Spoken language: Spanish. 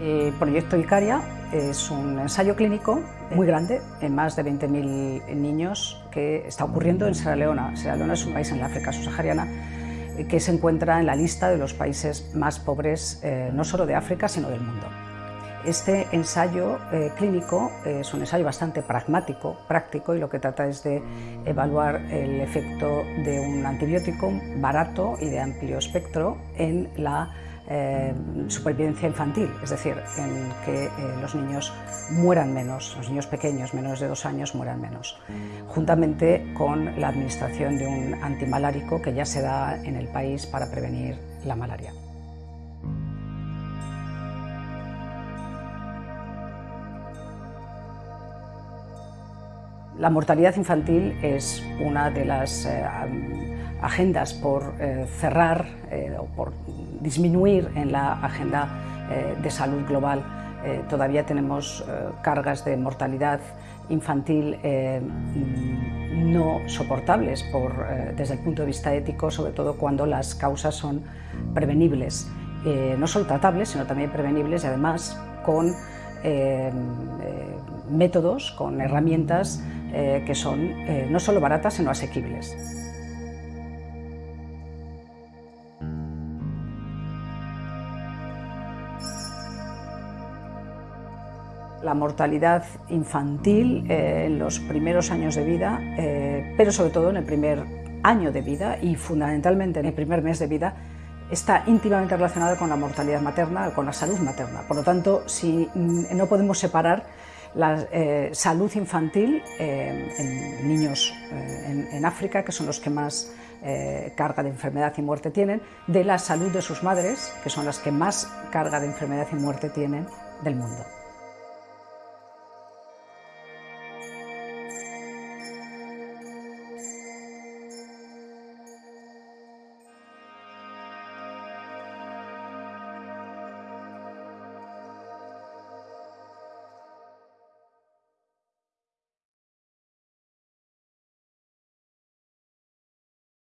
El proyecto Icaria es un ensayo clínico muy grande, en más de 20.000 niños, que está ocurriendo en Sierra Leona. Sierra Leona es un país en la África subsahariana eh, que se encuentra en la lista de los países más pobres, eh, no solo de África, sino del mundo. Este ensayo eh, clínico es un ensayo bastante pragmático, práctico, y lo que trata es de evaluar el efecto de un antibiótico barato y de amplio espectro en la eh, supervivencia infantil, es decir, en que eh, los niños mueran menos, los niños pequeños, menos de dos años, mueran menos, juntamente con la administración de un antimalárico que ya se da en el país para prevenir la malaria. La mortalidad infantil es una de las eh, agendas por eh, cerrar eh, o por disminuir en la agenda de salud global. todavía tenemos cargas de mortalidad infantil no soportables por, desde el punto de vista ético, sobre todo cuando las causas son prevenibles, no solo tratables, sino también prevenibles y además con métodos, con herramientas eh, que son eh, no solo baratas, sino asequibles. La mortalidad infantil eh, en los primeros años de vida, pero sobre todo en el primer año de vida y fundamentalmente en el primer mes de vida, está íntimamente relacionada con la mortalidad materna, con la salud materna. Por lo tanto, si mm, no podemos separar la eh, salud infantil eh, en niños eh, en, África, que son los que más carga de enfermedad y muerte tienen, de la salud de sus madres, que son las que más carga de enfermedad y muerte tienen del mundo.